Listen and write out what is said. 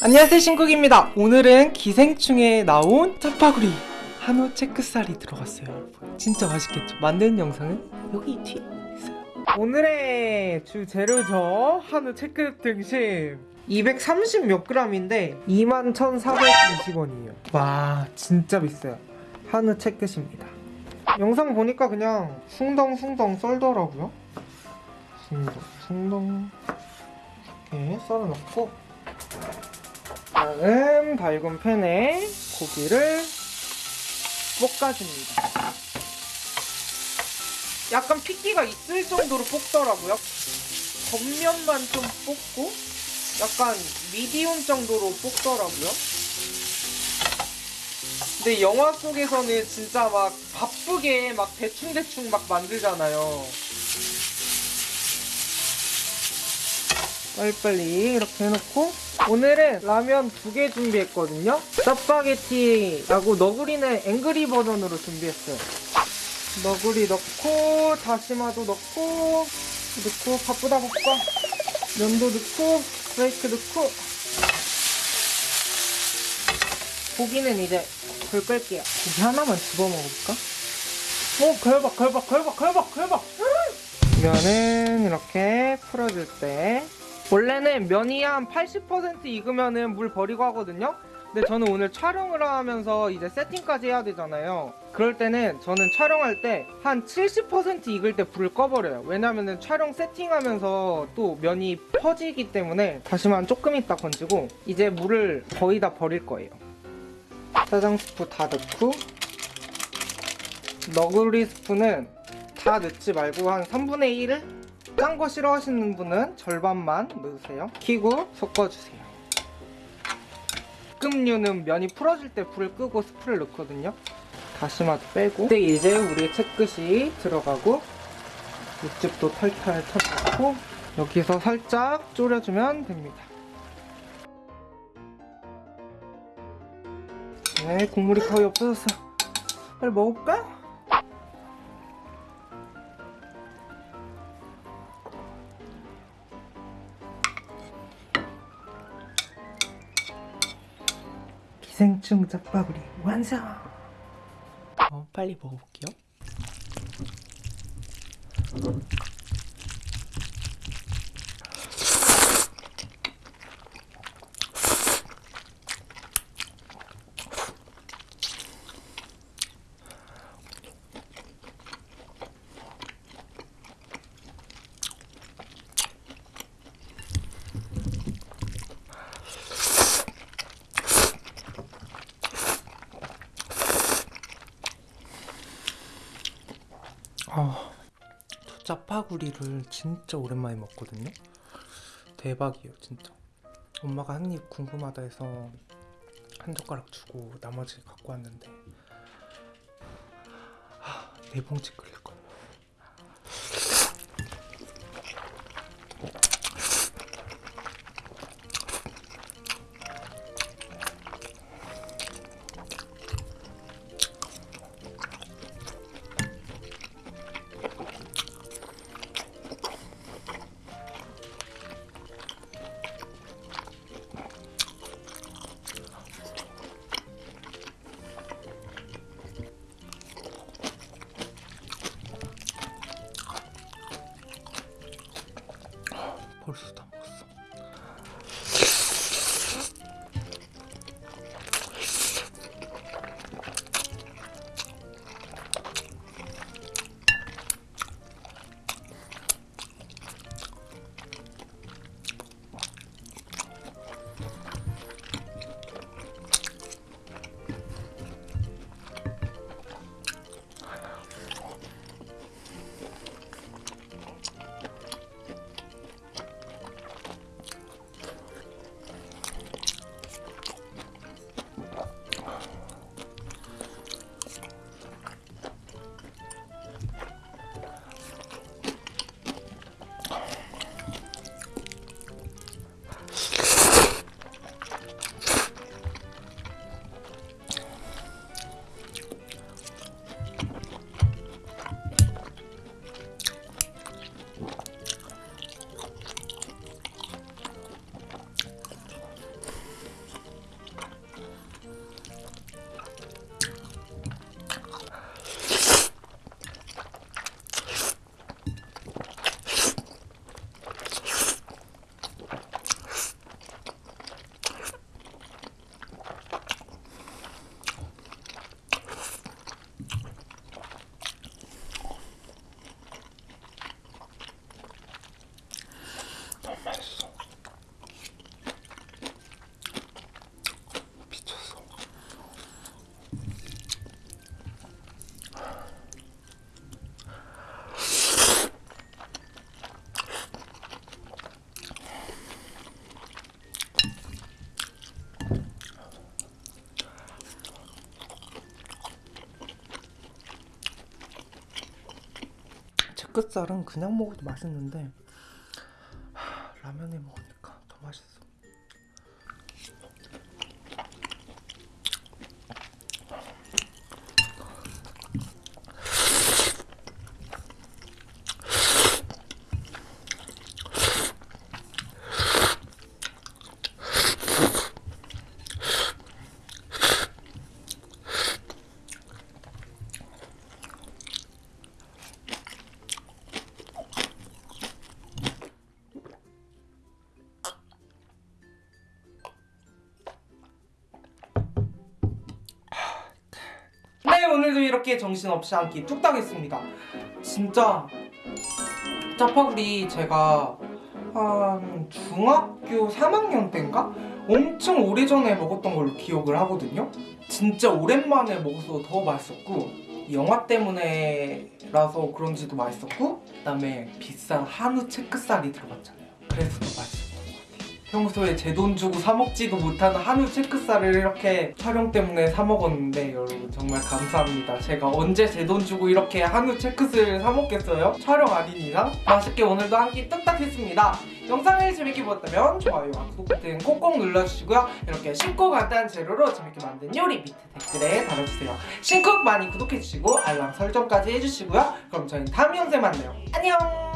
안녕하세요 신국입니다. 오늘은 기생충에 나온 짜파구리 한우 체크살이 들어갔어요 진짜 맛있겠죠? 만드는 영상은 여기 뒤에 있어요. 오늘의 주 재료죠? 한우 체크 등심. 230 몇 g인데 21,420원이에요. 와 진짜 비싸요. 한우 체크십니다. 영상 보니까 그냥 숭덩숭덩 썰더라고요. 숭덩 숭덩. 이렇게 썰어놓고 다음 밝은 팬에 고기를 볶아줍니다. 약간 핏기가 있을 정도로 볶더라고요. 겉면만 좀 볶고 약간 미디움 정도로 볶더라고요. 근데 영화 속에서는 진짜 막 바쁘게 막 대충대충 막 만들잖아요. 빨리빨리 이렇게 해놓고 오늘은 라면 두 개 준비했거든요. 짜파게티하고 너구리는 앵그리 버전으로 준비했어요. 너구리 넣고 다시마도 넣고 넣고 바쁘다 볶아 면도 넣고 브레이크 넣고. 고기는 이제 불 끌게요. 고기 하나만 집어 먹을까? 오 걸박 걸박 걸박 걸박 걸박! 면은 이렇게 풀어줄 때 원래는 면이 한 80% 익으면은 물 버리고 하거든요. 근데 저는 오늘 촬영을 하면서 이제 세팅까지 해야 되잖아요. 그럴 때는 저는 촬영할 때 한 70% 익을 때 불을 꺼버려요. 왜냐면은 촬영 세팅하면서 또 면이 퍼지기 때문에 다시만 조금 있다 건지고 이제 물을 거의 다 버릴 거예요. 짜장 스프 다 넣고 너구리 스프는 다 넣지 말고 한 3분의 1을 짠 거 싫어하시는 분은 절반만 넣으세요. 키고 섞어주세요. 볶음류는 면이 풀어질 때 불을 끄고 스프를 넣거든요. 다시마도 빼고. 근데 이제 우리 채끝이 들어가고 육즙도 탈탈 터지고 여기서 살짝 졸여주면 됩니다. 네 국물이 거의 없어졌어. 빨리 먹을까? 기생충 짜파구리 완성! 어, 빨리 먹어볼게요. 아, 저 짜파구리를 진짜 오랜만에 먹거든요. 대박이에요, 진짜. 엄마가 한 입 궁금하다 해서 한 젓가락 주고 나머지 갖고 왔는데 아, 네 봉지 끓일 체크살은 그냥 먹어도 맛있는데 하, 라면에 먹으니까 더 맛있어. 이렇게 정신없이 한 끼 뚝딱 했습니다. 진짜 짜파구리 제가 한 중학교 3학년 때인가? 엄청 오래전에 먹었던 걸로 기억을 하거든요. 진짜 오랜만에 먹어서 더 맛있었고 이 영화 때문에라서 그런지도 맛있었고 그 다음에 비싼 한우 체크살이 들어갔잖아요. 그래서 더 같아요 평소에 제 돈 주고 사 먹지도 못하는 한우 체크살을 이렇게 촬영 때문에 사 먹었는데 여러분 정말 감사합니다. 제가 언제 제 돈 주고 이렇게 한우 체크살 사 먹겠어요? 촬영 아닌 이상 맛있게 오늘도 한 끼 뚝딱 했습니다. 영상을 재밌게 보셨다면 좋아요와 구독 버튼 꼭꼭 눌러주시고요. 이렇게 쉽고 간단한 재료로 재밌게 만든 요리 밑에 댓글에 달아주세요. 신쿡 많이 구독해주시고 알람 설정까지 해주시고요. 그럼 저희는 다음 영상에 만나요. 안녕!